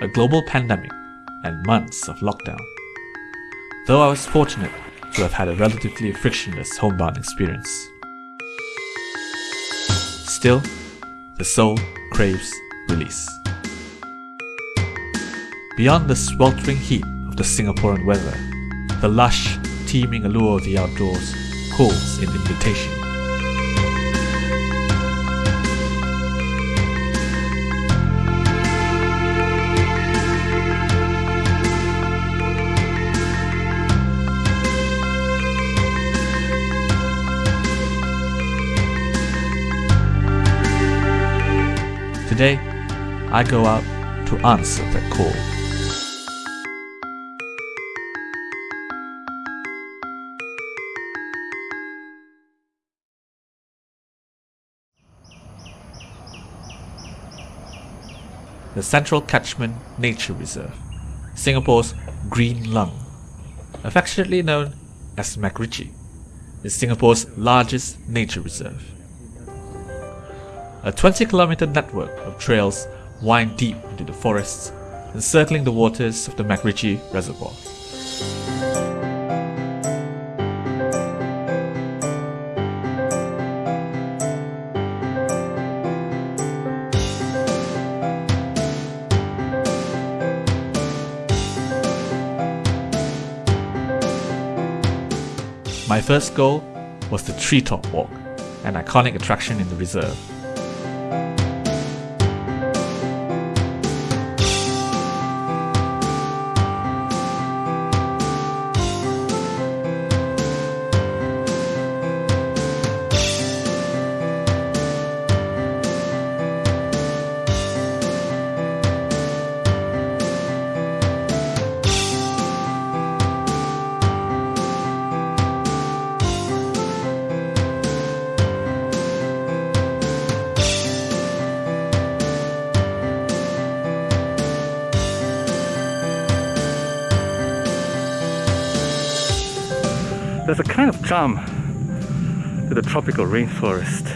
a global pandemic, and months of lockdown. Though I was fortunate to have had a relatively frictionless homebound experience. Still, the soul craves release. Beyond the sweltering heat of the Singaporean weather, the lush, teeming allure of the outdoors holds an invitation. Today, I go out to answer that call. The Central Catchment Nature Reserve, Singapore's Green Lung, affectionately known as MacRitchie, is Singapore's largest nature reserve. A 20 kilometer network of trails wind deep into the forests, encircling the waters of the MacRitchie Reservoir. My first goal was the Treetop Walk, an iconic attraction in the reserve. Bye. There's a kind of charm to the tropical rainforest.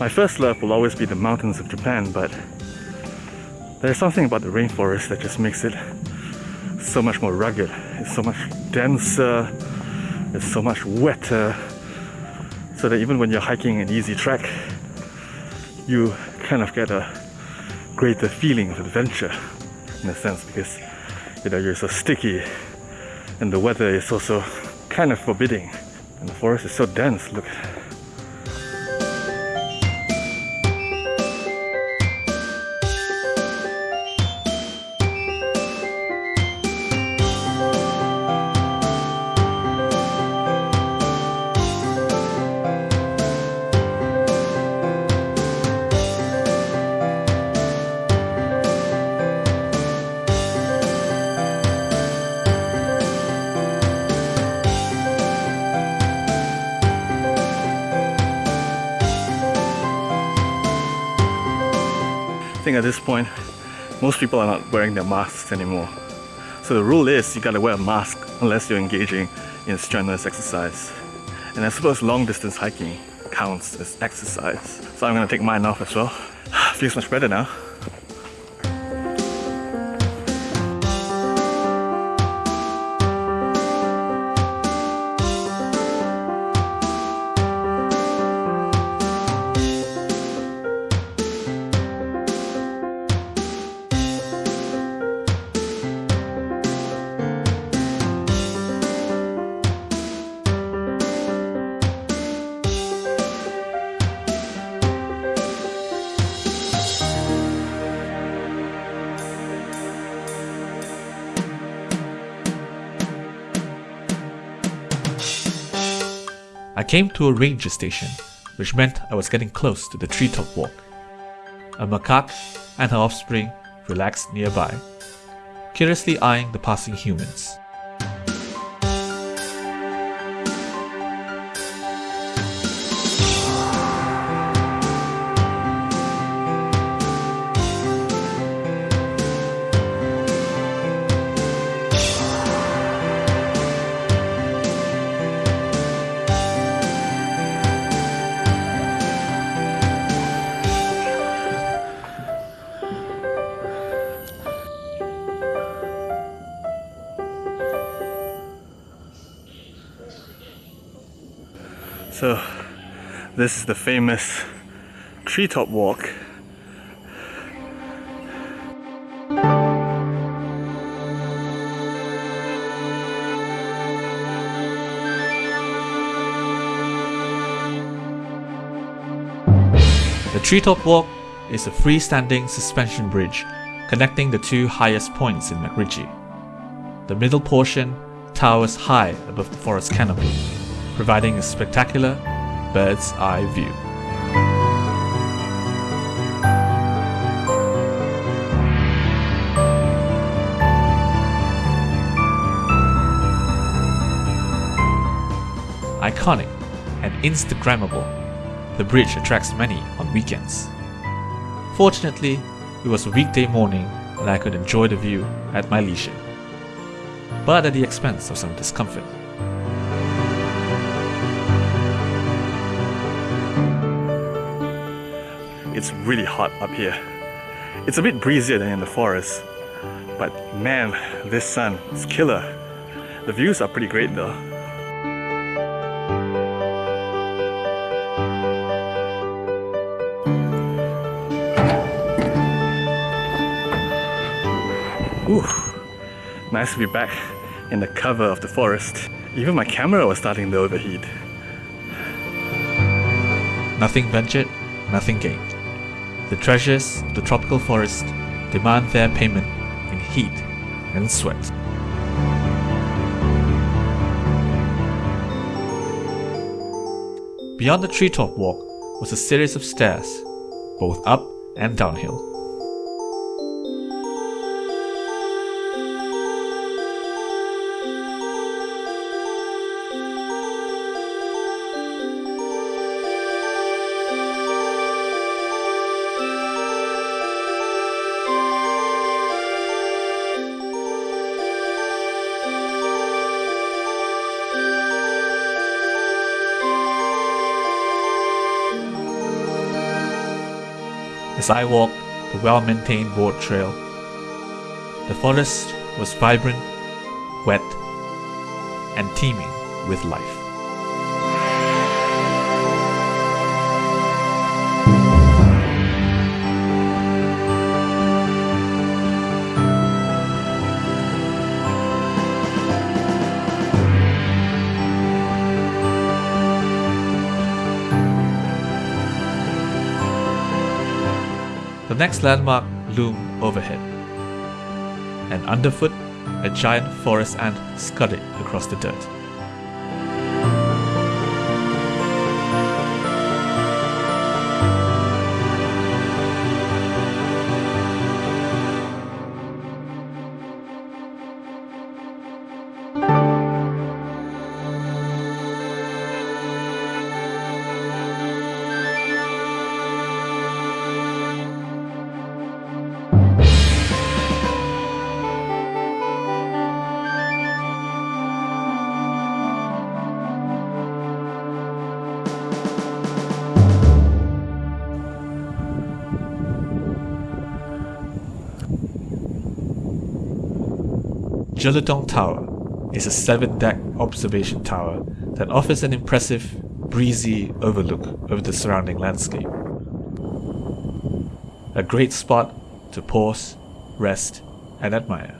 My first love will always be the mountains of Japan, but there's something about the rainforest that just makes it so much more rugged. It's so much denser, it's so much wetter, so that even when you're hiking an easy track, you kind of get a greater feeling of adventure in a sense because you know you're so sticky and the weather is also kind of forbidding. And the forest is so dense, look. Think at this point, most people are not wearing their masks anymore. So the rule is you gotta wear a mask unless you're engaging in strenuous exercise. And I suppose long distance hiking counts as exercise. So I'm gonna take mine off as well. Feels much better now. I came to a ranger station, which meant I was getting close to the treetop walk. A macaque and her offspring relaxed nearby, curiously eyeing the passing humans. So, this is the famous treetop walk. The Treetop Walk is a freestanding suspension bridge connecting the two highest points in MacRitchie. The middle portion towers high above the forest canopy, providing a spectacular bird's eye view. Iconic and Instagrammable, the bridge attracts many on weekends. Fortunately, it was a weekday morning and I could enjoy the view at my leisure, but at the expense of some discomfort. It's really hot up here. It's a bit breezier than in the forest, but man, this sun is killer. The views are pretty great though. Ooh, nice to be back in the cover of the forest. Even my camera was starting to overheat. Nothing ventured, nothing gained. The treasures of the tropical forest demand their payment in heat and sweat. Beyond the treetop walk was a series of stairs, both up and downhill. As I walked the well maintained board trail, the forest was vibrant, wet, and teeming with life. Next landmark loomed overhead, and underfoot, a giant forest ant scudded across the dirt. Jelutong Tower is a seven deck observation tower that offers an impressive, breezy overlook over the surrounding landscape. A great spot to pause, rest, and admire.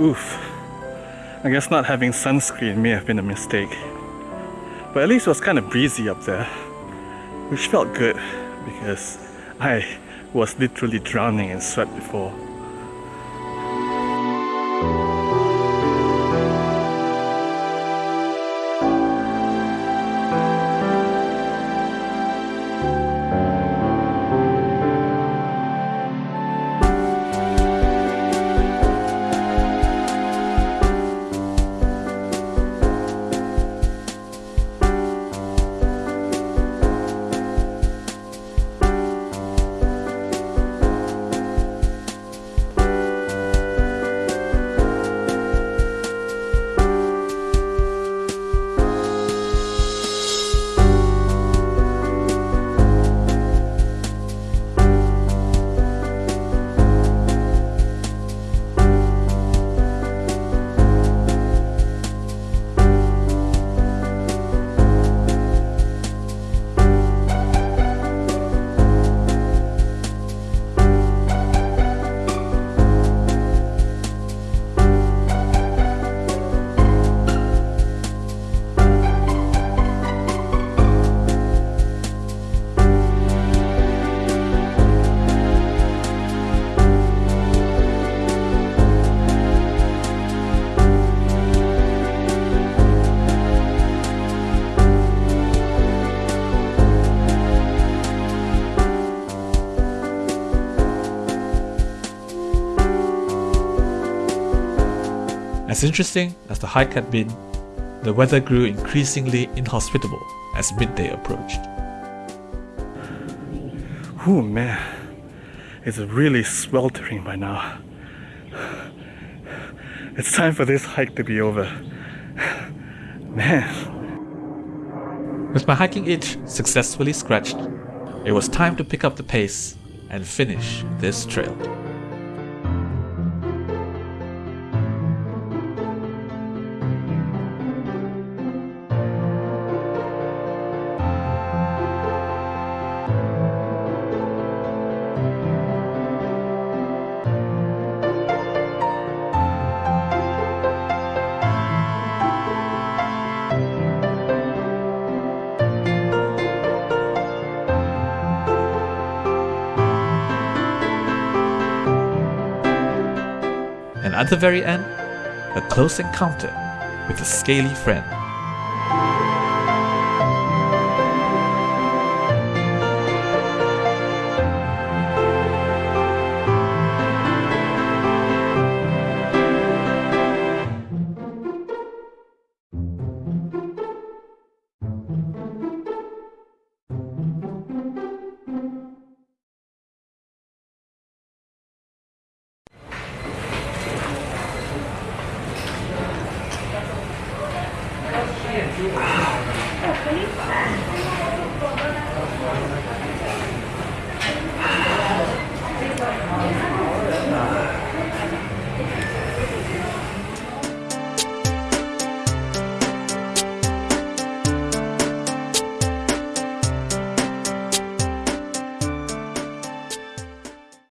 Oof. I guess not having sunscreen may have been a mistake. But at least it was kind of breezy up there, which felt good because I was literally drowning in sweat before. As interesting as the hike had been, the weather grew increasingly inhospitable as midday approached. Oh man, it's really sweltering by now. It's time for this hike to be over. Man, With my hiking itch successfully scratched, it was time to pick up the pace and finish this trail. At the very end, a close encounter with a scaly friend Ah. É, foi limpar.